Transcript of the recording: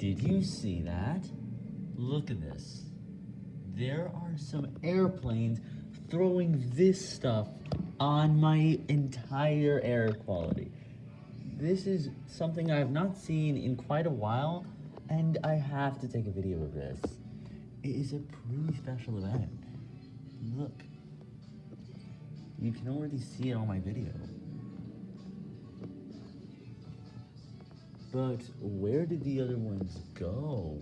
Did you see that? Look at this. There are some airplanes throwing this stuff on my entire air quality. This is something I have not seen in quite a while, and I have to take a video of this. It is a pretty special event. Look. You can already see it on my video. But where did the other ones go?